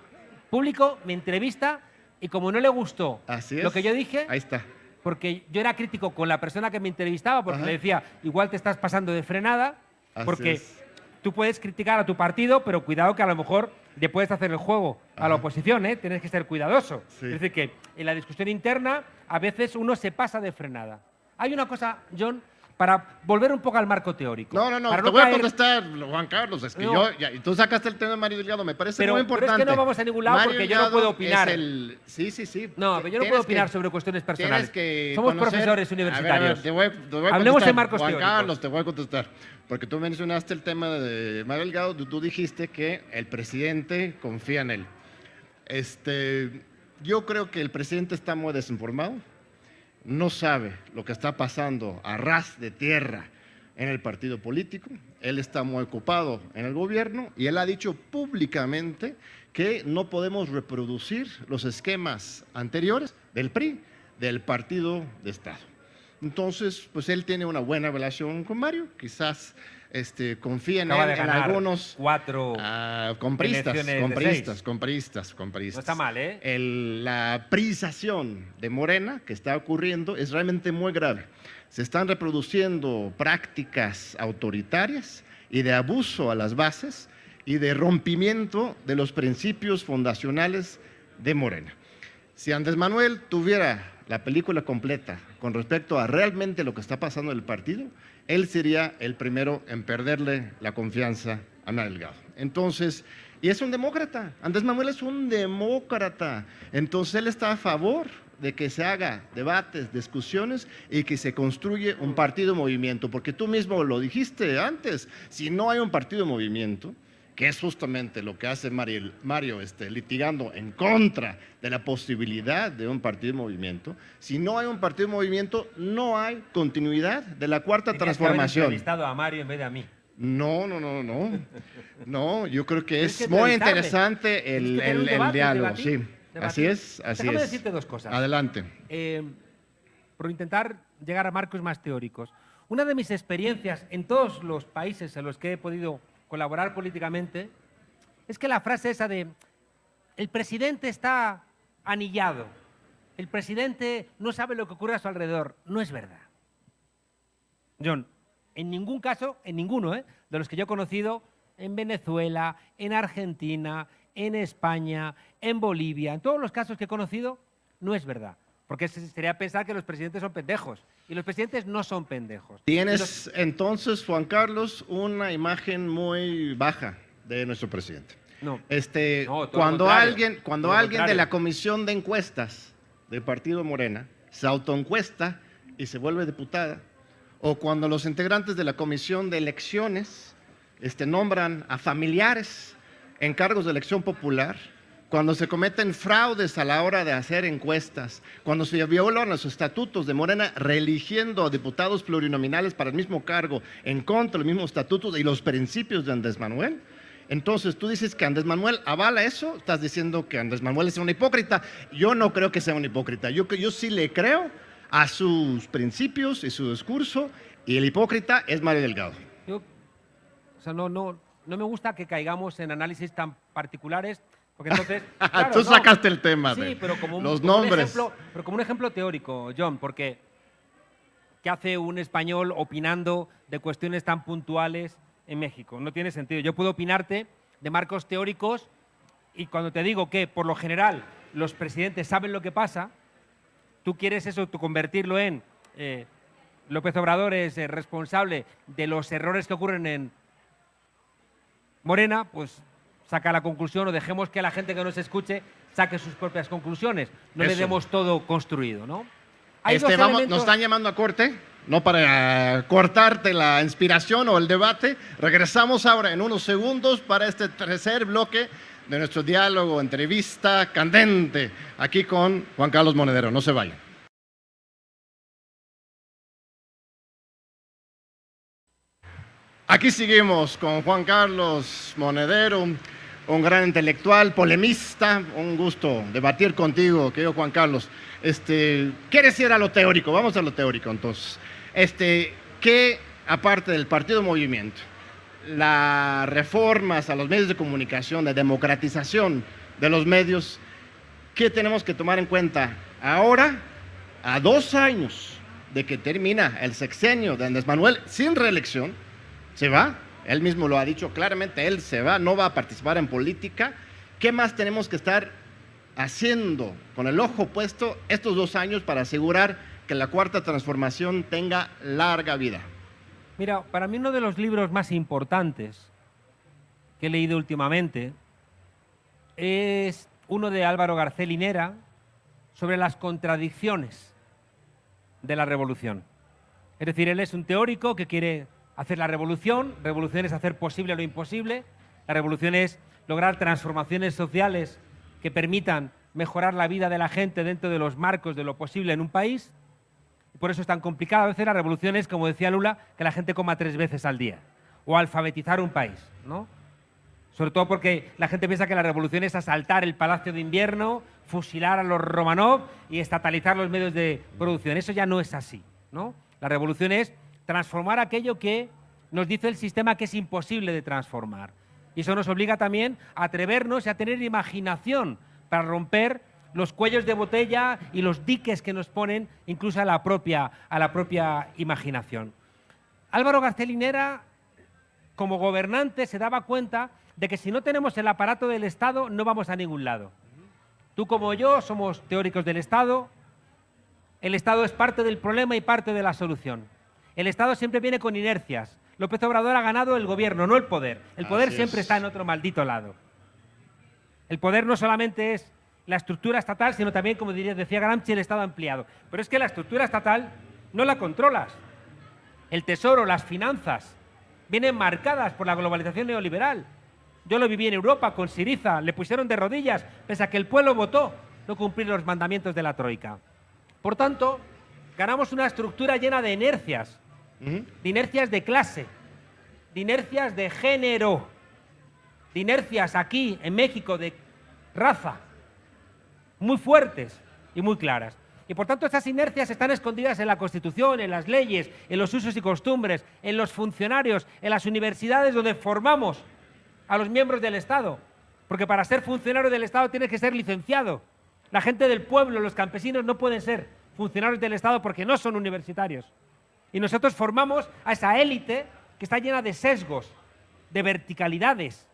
público me entrevista y como no le gustó lo que yo dije, ahí está porque yo era crítico con la persona que me entrevistaba, porque Ajá. le decía, igual te estás pasando de frenada, Así porque es. tú puedes criticar a tu partido, pero cuidado que a lo mejor le puedes hacer el juego a la Ajá. oposición, ¿eh? Tienes que ser cuidadoso. Sí. Es decir, que en la discusión interna a veces uno se pasa de frenada. Hay una cosa, John, para volver un poco al marco teórico. No, no, no, para te voy a caer- contestar, Juan Carlos. Es que No. yo, ya, tú sacaste el tema de Mario Delgado, me parece Pero- muy pero es que importante. no vamos a ningún lado Mario porque yo no Delgado puedo opinar. es el- Sí, sí, sí. No, pero yo no puedo opinar que- sobre cuestiones personales. que Somos conocer- profesores A ver, a ver, universitarios. te voy, te voy a Hablemos en marcos Juan teóricos. Carlos, te voy a contestar. Porque tú mencionaste el tema de Mario Delgado, tú dijiste que el presidente confía en él. Este, yo creo que el presidente está muy desinformado, no sabe lo que está pasando a ras de tierra en el partido político, él está muy ocupado en el gobierno y él ha dicho públicamente que no podemos reproducir los esquemas anteriores del PRI, del partido de Estado. Entonces, pues él tiene una buena relación con Mario, quizás este, confía en, Acaba en algunos cuatro. ah, compristas, compristas, compristas, compristas. No está mal, ¿eh? El- la prisación de Morena que está ocurriendo es realmente muy grave. Se están reproduciendo prácticas autoritarias y de abuso a las bases y de rompimiento de los principios fundacionales de Morena. Si Andrés Manuel tuviera la película completa con respecto a realmente lo que está pasando en el partido, él sería el primero en perderle la confianza a Ana. Entonces, y es un demócrata, Andrés Manuel es un demócrata, entonces él está a favor de que se haga debates, discusiones y que se construye un partido movimiento, porque tú mismo lo dijiste antes, si no hay un partido movimiento, que es justamente lo que hace Mario, Mario este, litigando en contra de la posibilidad de un partido de movimiento. Si no hay un partido de movimiento, no hay continuidad de la cuarta Tenías que haber transformación. a Mario en vez de a mí. No, no, no, no. No, yo creo que Tienes es que muy interesante el, Tienes que el- un el debate, diálogo, debatir, sí. debatir. Así es, así Déjame es. decirte dos cosas. Adelante. Eh, por intentar llegar a marcos más teóricos. Una de mis experiencias en todos los países en los que he podido colaborar políticamente es que la frase esa de el presidente está anillado, el presidente no sabe lo que ocurre a su alrededor, no es verdad. John, en ningún caso, en ninguno ¿eh? de los que yo he conocido, en Venezuela, en Argentina, en España, en Bolivia, en todos los casos que he conocido, no es verdad. Porque se- sería pensar que los presidentes son pendejos. Y los presidentes no son pendejos. Y los- Tienes entonces, Juan Carlos, una imagen muy baja de nuestro presidente. No. Este, No, cuando alguien, cuando todo alguien de la comisión de encuestas del Partido Morena se autoencuesta y se vuelve diputada, o cuando los integrantes de la comisión de elecciones este, nombran a familiares en cargos de elección popular, cuando se cometen fraudes a la hora de hacer encuestas, cuando se violan los estatutos de Morena, reeligiendo a diputados plurinominales para el mismo cargo, en contra de los mismos estatutos y los principios de Andrés Manuel, entonces tú dices que Andrés Manuel avala eso, estás diciendo que Andrés Manuel es un hipócrita. Yo no creo que sea un hipócrita, yo, yo sí le creo a sus principios y su discurso, y el hipócrita es Mario Delgado. Yo, o sea, no, no, no me gusta que caigamos en análisis tan particulares, porque entonces... claro, Tú no. sacaste el tema Sí, de pero como un, los como un nombres. ejemplo, pero como un ejemplo teórico, John, porque ¿qué hace un español opinando de cuestiones tan puntuales en México? No tiene sentido. Yo puedo opinarte de marcos teóricos y cuando te digo que, por lo general, los presidentes saben lo que pasa, tú quieres eso, tú convertirlo en eh, López Obrador es eh, responsable de los errores que ocurren en Morena, pues saca la conclusión o dejemos que la gente que nos escuche saque sus propias conclusiones. No le demos todo construido, ¿no? Hay Este, dos vamos, elementos- nos están llamando a corte, no para cortarte la inspiración o el debate. Regresamos ahora en unos segundos para este tercer bloque de nuestro diálogo, entrevista candente, aquí con Juan Carlos Monedero. No se vayan. Aquí seguimos con Juan Carlos Monedero, un gran intelectual, polemista. Un gusto debatir contigo, querido Juan Carlos. Este, ¿Quieres ir a lo teórico? Vamos a lo teórico entonces. Este, ¿Qué, aparte del Partido Movimiento, las reformas a los medios de comunicación, de democratización de los medios, qué tenemos que tomar en cuenta ahora a dos años de que termina el sexenio de Andrés Manuel sin reelección, se va. Él mismo lo ha dicho claramente, él se va, no va a participar en política. ¿Qué más tenemos que estar haciendo con el ojo puesto estos dos años para asegurar que la cuarta transformación tenga larga vida? Mira, para mí uno de los libros más importantes que he leído últimamente es uno de Álvaro García Linera sobre las contradicciones de la revolución. Es decir, él es un teórico que quiere hacer la revolución, revolución es hacer posible lo imposible, la revolución es lograr transformaciones sociales que permitan mejorar la vida de la gente dentro de los marcos de lo posible en un país. Por eso es tan complicado a veces la revolución es, como decía Lula, que la gente coma tres veces al día o alfabetizar un país, ¿no? Sobre todo porque la gente piensa que la revolución es asaltar el Palacio de Invierno, fusilar a los Romanov y estatalizar los medios de producción. Eso ya no es así. ¿no? La revolución es transformar aquello que nos dice el sistema que es imposible de transformar. Y eso nos obliga también a atrevernos y a tener imaginación para romper los cuellos de botella y los diques que nos ponen incluso a la propia, a la propia imaginación. Álvaro Garcelinera, como gobernante, se daba cuenta de que si no tenemos el aparato del Estado no vamos a ningún lado. Tú como yo somos teóricos del Estado, el Estado es parte del problema y parte de la solución. El Estado siempre viene con inercias. López Obrador ha ganado el gobierno, no el poder. El poder siempre está en otro maldito lado. El poder no solamente es la estructura estatal, sino también, como diría, decía Gramsci, el Estado ampliado. Pero es que la estructura estatal no la controlas. El tesoro, las finanzas, vienen marcadas por la globalización neoliberal. Yo lo viví en Europa con Siriza, le pusieron de rodillas, pese a que el pueblo votó no cumplir los mandamientos de la Troika. Por tanto, ganamos una estructura llena de inercias, de inercias de clase, de inercias de género, de inercias aquí en México de raza, muy fuertes y muy claras. Y por tanto estas inercias están escondidas en la Constitución, en las leyes, en los usos y costumbres, en los funcionarios, en las universidades donde formamos a los miembros del Estado, porque para ser funcionario del Estado tienes que ser licenciado. La gente del pueblo, los campesinos, no pueden ser funcionarios del Estado porque no son universitarios. Y nosotros formamos a esa élite que está llena de sesgos, de verticalidades,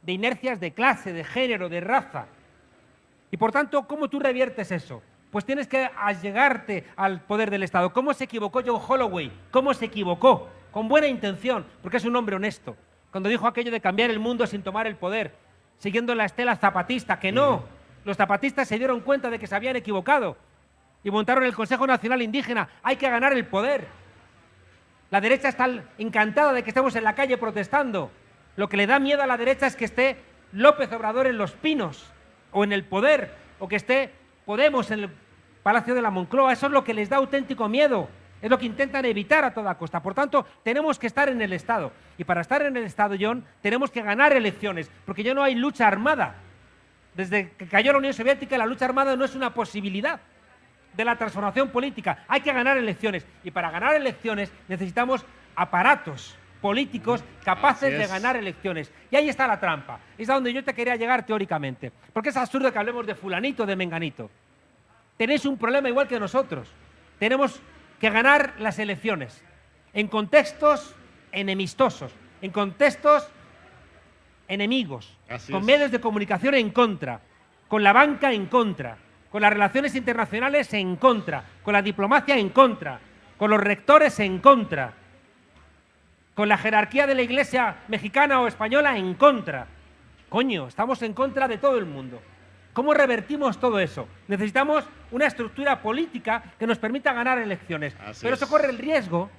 de inercias de clase, de género, de raza. Y por tanto, ¿cómo tú reviertes eso? Pues tienes que allegarte al poder del Estado. ¿Cómo se equivocó John Holloway? ¿Cómo se equivocó? Con buena intención, porque es un hombre honesto cuando dijo aquello de cambiar el mundo sin tomar el poder, siguiendo la estela zapatista, que no, los zapatistas se dieron cuenta de que se habían equivocado y montaron el Consejo Nacional Indígena, hay que ganar el poder. La derecha está encantada de que estemos en la calle protestando. Lo que le da miedo a la derecha es que esté López Obrador en los pinos o en el poder o que esté Podemos en el Palacio de la Moncloa. Eso es lo que les da auténtico miedo. Es lo que intentan evitar a toda costa. Por tanto, tenemos que estar en el Estado. Y para estar en el Estado, John, tenemos que ganar elecciones, porque ya no hay lucha armada. Desde que cayó la Unión Soviética, la lucha armada no es una posibilidad de la transformación política. Hay que ganar elecciones. Y para ganar elecciones necesitamos aparatos políticos capaces de ganar elecciones. Y ahí está la trampa. Es a donde yo te quería llegar teóricamente. Porque es absurdo que hablemos de fulanito, de menganito. Tenéis un problema igual que nosotros. Tenemos que ganar las elecciones en contextos enemistosos, en contextos enemigos, con medios de comunicación en contra, con la banca en contra, con las relaciones internacionales en contra, con la diplomacia en contra, con los rectores en contra, con la jerarquía de la iglesia mexicana o española en contra. Coño, estamos en contra de todo el mundo. ¿Cómo revertimos todo eso? Necesitamos una estructura política que nos permita ganar elecciones. Pero eso corre el riesgo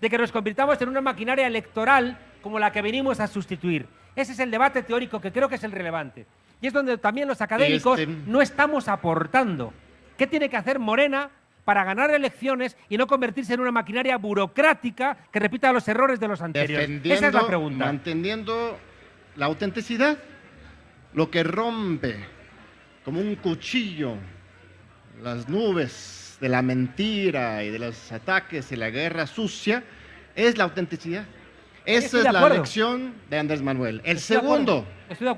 de que nos convirtamos en una maquinaria electoral como la que venimos a sustituir. Ese es el debate teórico que creo que es el relevante. Y es donde también los académicos este- no estamos aportando. ¿Qué tiene que hacer Morena para ganar elecciones y no convertirse en una maquinaria burocrática que repita los errores de los anteriores? Esa es la pregunta. Manteniendo la autenticidad, lo que rompe como un cuchillo las nubes de la mentira y de los ataques y la guerra sucia, es la autenticidad. Esa es la lección de Andrés Manuel. El segundo,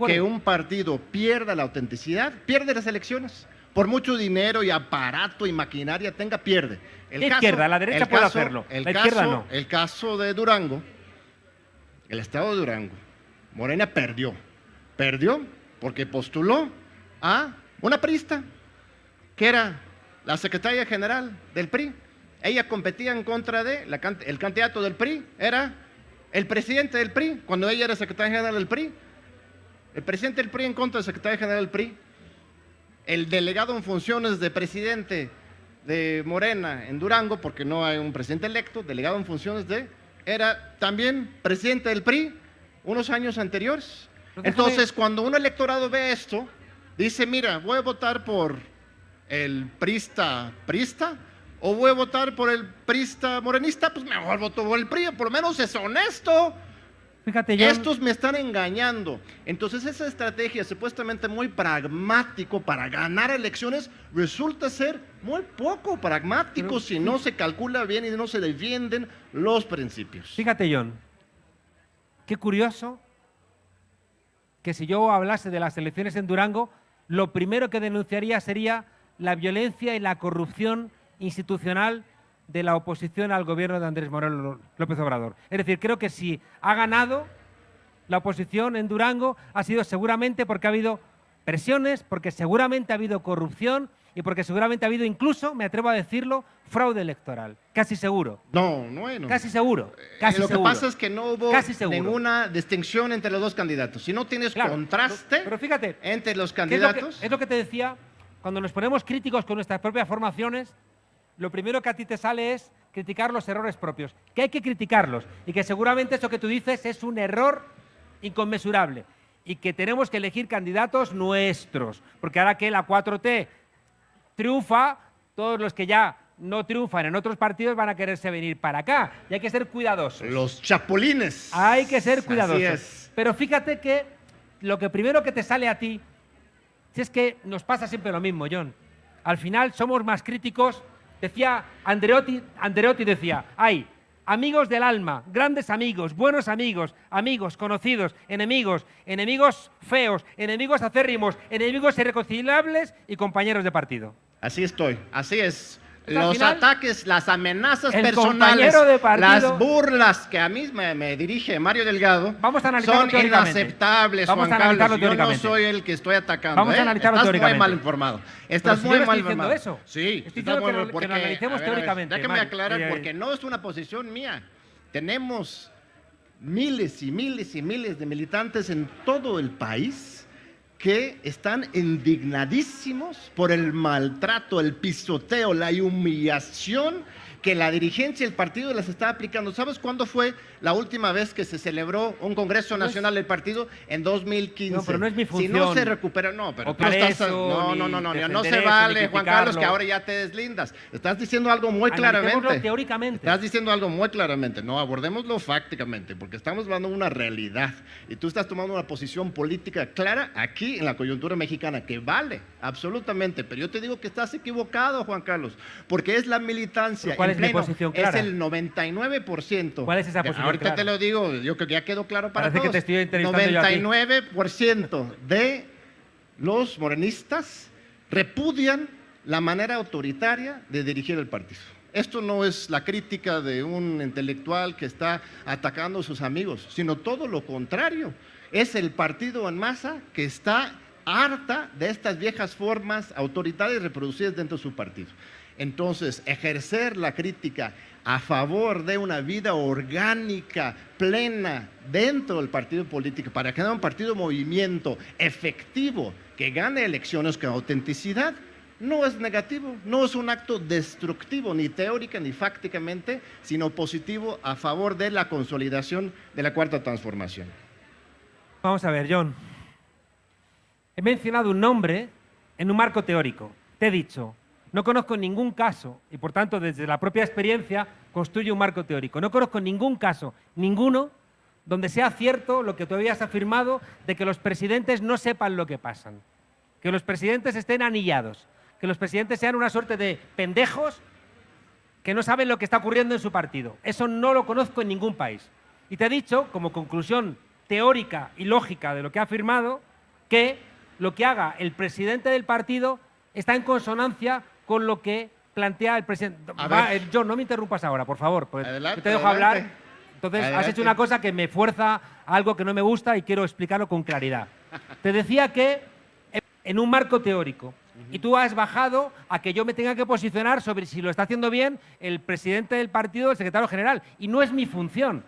que un partido pierda la autenticidad, pierde las elecciones. por mucho dinero y aparato y maquinaria tenga, pierde. El la izquierda, la derecha puede hacerlo, el la caso, izquierda no. El caso de Durango, el estado de Durango, Morena perdió. Perdió porque postuló a una prista, que era la secretaria general del PRI. Ella competía en contra de, el candidato del PRI era el presidente del PRI, cuando ella era secretaria general del PRI. El presidente del PRI en contra del secretario general del PRI. El delegado en funciones de presidente de Morena en Durango, porque no hay un presidente electo, delegado en funciones de, era también presidente del PRI unos años anteriores. Entonces, cuando un electorado ve esto, dice, mira, voy a votar por el prista, prista, o voy a votar por el prista morenista, pues mejor voto por el PRI, por lo menos es honesto. Fíjate, Estos me están engañando. Entonces esa estrategia supuestamente muy pragmático para ganar elecciones resulta ser muy poco pragmático si no se calcula bien y no se defienden los principios. Fíjate, John, qué curioso que si yo hablase de las elecciones en Durango, lo primero que denunciaría sería la violencia y la corrupción institucional de la oposición al gobierno de Andrés Moreno López Obrador. Es decir, creo que si ha ganado la oposición en Durango ha sido seguramente porque ha habido presiones, porque seguramente ha habido corrupción y porque seguramente ha habido incluso, me atrevo a decirlo, fraude electoral. Casi seguro. No, no, Casi seguro. Eh, casi lo que pasa es que no hubo ninguna distinción entre los dos candidatos. Si no tienes contraste pero, fíjate, entre los candidatos... es lo que te decía, cuando nos ponemos críticos con nuestras propias formaciones, lo primero que a ti te sale es criticar los errores propios, que hay que criticarlos y que seguramente eso que tú dices es un error inconmensurable y que tenemos que elegir candidatos nuestros, porque ahora que la 4T triunfa, todos los que ya no triunfan en otros partidos van a quererse venir para acá y hay que ser cuidadosos. Los chapulines. Hay que ser cuidadosos. Pero fíjate que lo que primero que te sale a ti, si es que nos pasa siempre lo mismo, John, al final somos más críticos Decía Andreotti, Andreotti decía, hay amigos del alma, grandes amigos, buenos amigos, amigos, conocidos, enemigos, enemigos feos, enemigos acérrimos, enemigos irreconciliables y compañeros de partido. Así estoy, así es los ataques, las amenazas personales, las burlas que a mí me, dirige Mario Delgado Vamos a son inaceptables, Vamos Juan a Carlos. Yo no soy el que estoy atacando. Vamos a ¿eh? analizarlo Estás muy mal informado. Estás muy mal informado. Eso. Sí, estoy diciendo que, lo, porque, analicemos teóricamente. déjame aclarar, porque no es una posición mía. Tenemos miles y miles y miles de militantes en todo el país que están indignadísimos por el maltrato, el pisoteo, la humillación que la dirigencia y el partido les está aplicando. ¿Sabes cuándo fue la última vez que se celebró un Congreso Nacional del partido? En 2015. No, pero no es mi función. Si no se recupera, no, pero tú estás... No, no, no, no, no se vale, Juan Carlos, que ahora ya te deslindas. Estás diciendo algo muy claramente. teóricamente. Estás diciendo algo muy claramente. No, abordémoslo fácticamente, porque estamos hablando de una realidad. Y tú estás tomando una posición política clara aquí en la coyuntura mexicana, que vale, absolutamente. Pero yo te digo que estás equivocado, Juan Carlos, porque es la militancia es mi posición clara? Es el 99%. ¿Cuál es esa posición Ahorita te lo digo, yo creo que ya quedó claro para Parece todos. que te estoy 99% de los morenistas repudian la manera autoritaria de dirigir el partido. Esto no es la crítica de un intelectual que está atacando a sus amigos, sino todo lo contrario. Es el partido en masa que está harta de estas viejas formas autoritarias reproducidas dentro de su partido. Entonces, ejercer la crítica a favor de una vida orgánica, plena, dentro del partido político, para que haya un partido movimiento efectivo que gane elecciones con autenticidad, no es negativo, no es un acto destructivo, ni teórica ni fácticamente, sino positivo a favor de la consolidación de la cuarta transformación. Vamos a ver, John. He mencionado un nombre en un marco teórico. Te he dicho, no conozco ningún caso, y por tanto desde la propia experiencia construye un marco teórico, no conozco ningún caso, ninguno, donde sea cierto lo que tú habías afirmado de que los presidentes no sepan lo que pasan, que los presidentes estén anillados, que los presidentes sean una suerte de pendejos que no saben lo que está ocurriendo en su partido. Eso no lo conozco en ningún país. Y te he dicho, como conclusión teórica y lógica de lo que ha afirmado, que lo que haga el presidente del partido está en consonancia con lo que plantea el presidente. Ver. eh, John, no me interrumpas ahora, por favor. porque Adelante, yo te dejo adelante. hablar. Entonces, has hecho una cosa que me fuerza a algo que no me gusta y quiero explicarlo con claridad. Te decía que en un marco teórico, y tú has bajado a que yo me tenga que posicionar sobre si lo está haciendo bien el presidente del partido el secretario general. Y no es mi función.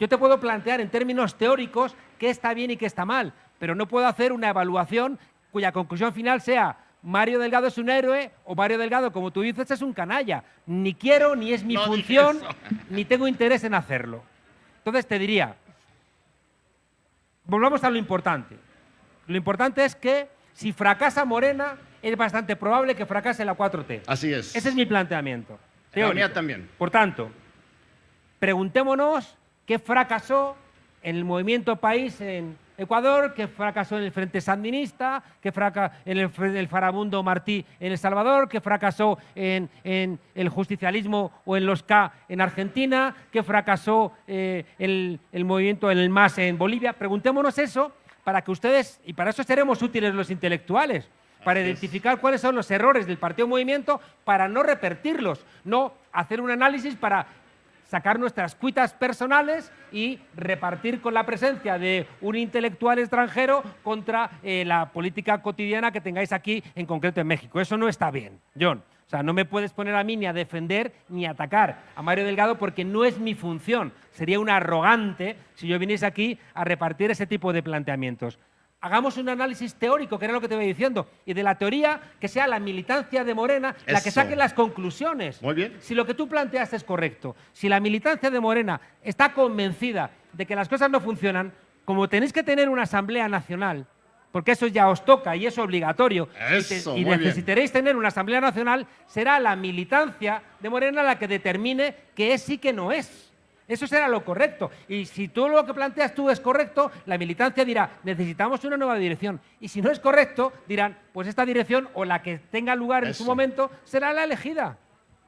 Yo te puedo plantear en términos teóricos qué está bien y qué está mal, pero no puedo hacer una evaluación cuya conclusión final sea Mario Delgado es un héroe o Mario Delgado, como tú dices, es un canalla. Ni quiero, ni es mi No función, ni tengo interés en hacerlo. Entonces te diría, volvamos a lo importante. Lo importante es que si fracasa Morena, es bastante probable que fracase la 4T. Así es. Ese es mi planteamiento. La teórico. mía también. Por tanto, preguntémonos qué fracasó en el movimiento país en Ecuador, qué fracasó en el Frente Sandinista, qué fracasó en el, Farabundo Martí en El Salvador, qué fracasó en, en el justicialismo o en los K en Argentina, qué fracasó eh, el, el movimiento en el MAS en Bolivia. Preguntémonos eso para que ustedes, y para eso seremos útiles los intelectuales, para Así es. identificar cuáles son los errores del partido movimiento para no repetirlos, no hacer un análisis para sacar nuestras cuitas personales y repartir con la presencia de un intelectual extranjero contra eh, la política cotidiana que tengáis aquí, en concreto en México. Eso no está bien, John. O sea, no me puedes poner a mí ni a defender ni a atacar a Mario Delgado porque no es mi función. Sería un arrogante si yo viniese aquí a repartir ese tipo de planteamientos. Hagamos un análisis teórico, que era lo que te voy diciendo, y de la teoría que sea la militancia de Morena la que saque las conclusiones. Muy bien. Si lo que tú planteas es correcto, si la militancia de Morena está convencida de que las cosas no funcionan, como tenéis que tener una asamblea nacional, porque eso ya os toca y es obligatorio, y te- Eso, y, muy bien. necesitaréis tener una asamblea nacional, será la militancia de Morena la que determine qué es y qué no es. Eso será lo correcto. Y si tú lo que planteas tú es correcto, la militancia dirá, necesitamos una nueva dirección. Y si no es correcto, dirán, pues esta dirección o la que tenga lugar en su momento será la elegida.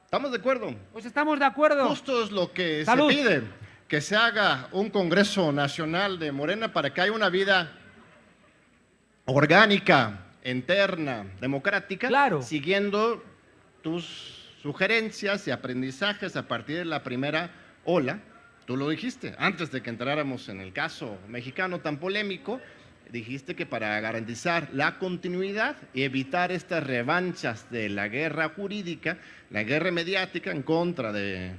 ¿Estamos de acuerdo? Pues estamos de acuerdo. Justo es lo que Salud. se pide, que se haga un Congreso Nacional de Morena para que haya una vida orgánica, interna, democrática, Claro. siguiendo tus sugerencias y aprendizajes a partir de la primera ola. Tú lo dijiste, antes de que entráramos en el caso mexicano tan polémico, dijiste que para garantizar la continuidad y evitar estas revanchas de la guerra jurídica, la guerra mediática en contra de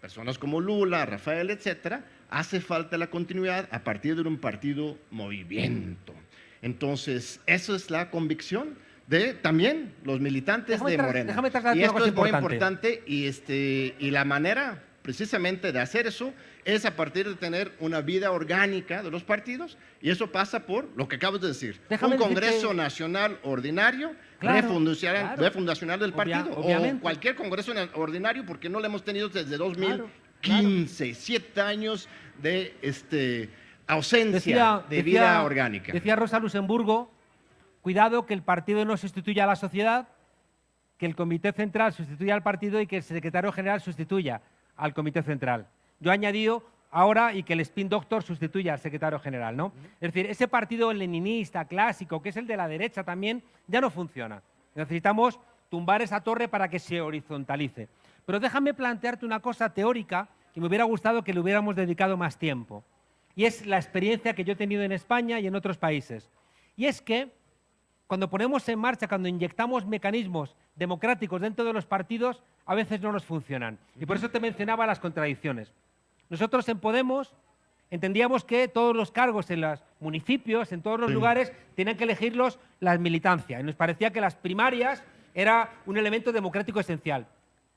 personas como Lula, Rafael, etcétera, hace falta la continuidad a partir de un partido movimiento. Entonces, eso es la convicción de también los militantes Déjame de Morena. déjame y esto es muy importante. importante y, este, y la manera precisamente de hacer eso es a partir de tener una vida orgánica de los partidos y eso pasa por lo que acabas de decir, Déjame un Congreso nacional ordinario, Claro, refundacional, claro. refundacional del Obvia- partido obviamente. o cualquier Congreso na- ordinario porque no lo hemos tenido desde 2015, Claro, siete años de este, ausencia Decía, de decía- vida orgánica. Decía Rosa Luxemburgo, cuidado que el partido no sustituya a la sociedad, que el comité central sustituya al partido y que el secretario general sustituya al comité central. Yo he añadido ahora y que el spin doctor sustituya al secretario general, ¿no? Es decir, ese partido leninista clásico, que es el de la derecha también, ya no funciona. Necesitamos tumbar esa torre para que se horizontalice. Pero déjame plantearte una cosa teórica que me hubiera gustado que le hubiéramos dedicado más tiempo. Y es la experiencia que yo he tenido en España y en otros países. Y es que cuando ponemos en marcha, cuando inyectamos mecanismos democráticos dentro de los partidos, a veces no nos funcionan. Y por eso te mencionaba las contradicciones. Nosotros en Podemos entendíamos que todos los cargos en los municipios, en todos los lugares, tenían que elegirlos las militancias. Y nos parecía que las primarias era un elemento democrático esencial.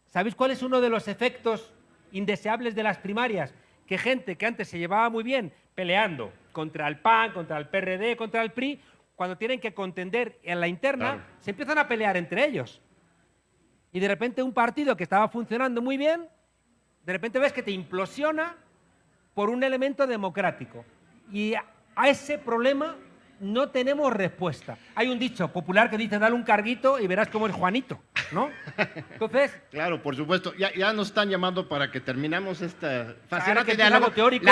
¿Sabéis cuál es uno de los efectos indeseables de las primarias? Que gente que antes se llevaba muy bien peleando contra el PAN, contra el PRD, contra el PRI, cuando tienen que contender en la interna, Claro. se empiezan a pelear entre ellos. Y de repente un partido que estaba funcionando muy bien, de repente ves que te implosiona por un elemento democrático. Y a- ese problema no tenemos respuesta. Hay un dicho popular que dice, dale un carguito y verás cómo es Juanito, ¿no? Entonces... Claro, por supuesto. Ya, ya nos están llamando para que terminemos esta fascinante diálogo teórico.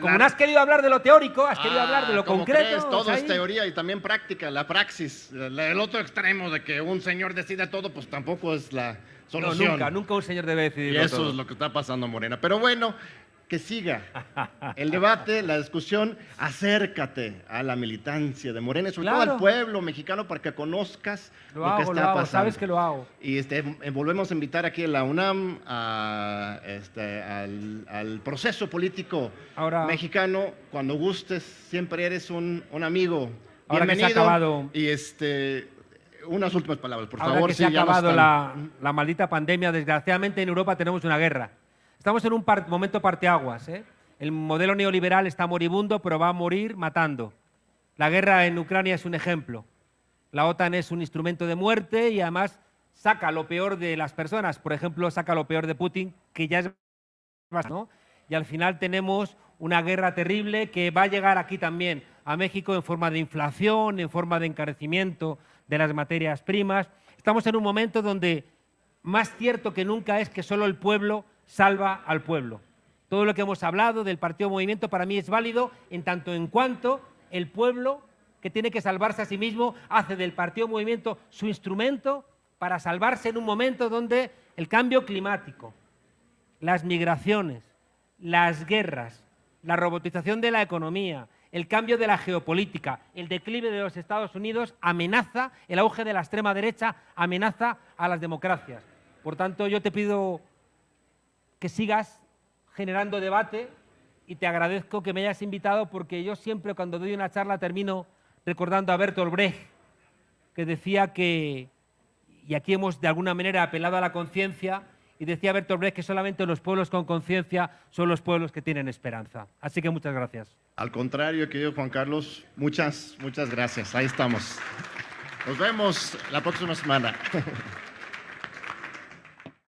como no has querido hablar de lo teórico, has querido hablar de lo ah, concreto. Todo es teoría y también práctica, la praxis. El otro extremo de que un señor decide todo, pues tampoco es la solución. nunca, nunca un señor debe decidir Y eso es lo que está pasando, Morena. Pero bueno, que siga el debate, la discusión, acércate a la militancia de Morena, sobre todo al pueblo mexicano para que conozcas lo, que está pasando. sabes que lo hago. Y este, eh, volvemos a invitar aquí a la UNAM este, al, proceso político mexicano. Cuando gustes, siempre eres un, amigo. Ahora Bienvenido. Que se ha acabado. Y este, unas últimas palabras, por Ahora favor. Que se ha acabado la, la maldita pandemia, desgraciadamente en Europa tenemos una guerra. Estamos en un momento parteaguas. ¿eh? El modelo neoliberal está moribundo, pero va a morir matando. La guerra en Ucrania es un ejemplo. La OTAN es un instrumento de muerte y además saca lo peor de las personas. Por ejemplo, saca lo peor de Putin, que ya es ¿no? Y al final tenemos una guerra terrible que va a llegar aquí también, a México, en forma de inflación, en forma de encarecimiento de las materias primas. Estamos en un momento donde más cierto que nunca es que solo el pueblo salva al pueblo. Todo lo que hemos hablado del partido movimiento para mí es válido en tanto en cuanto el pueblo que tiene que salvarse a sí mismo hace del partido movimiento su instrumento para salvarse en un momento donde el cambio climático, las migraciones, las guerras, la robotización de la economía, el cambio de la geopolítica, el declive de los Estados Unidos amenaza, el auge de la extrema derecha amenaza a las democracias. Por tanto, yo te pido que sigas generando debate y te agradezco que me hayas invitado porque yo siempre cuando doy una charla termino recordando a Bertolt Brecht, que decía que, y aquí hemos de alguna manera apelado a la conciencia, y decía Bertolt Brecht que solamente los pueblos con conciencia son los pueblos que tienen esperanza. Así que muchas gracias. Al contrario, querido Juan Carlos, muchas, muchas gracias. Ahí estamos. Nos vemos la próxima semana.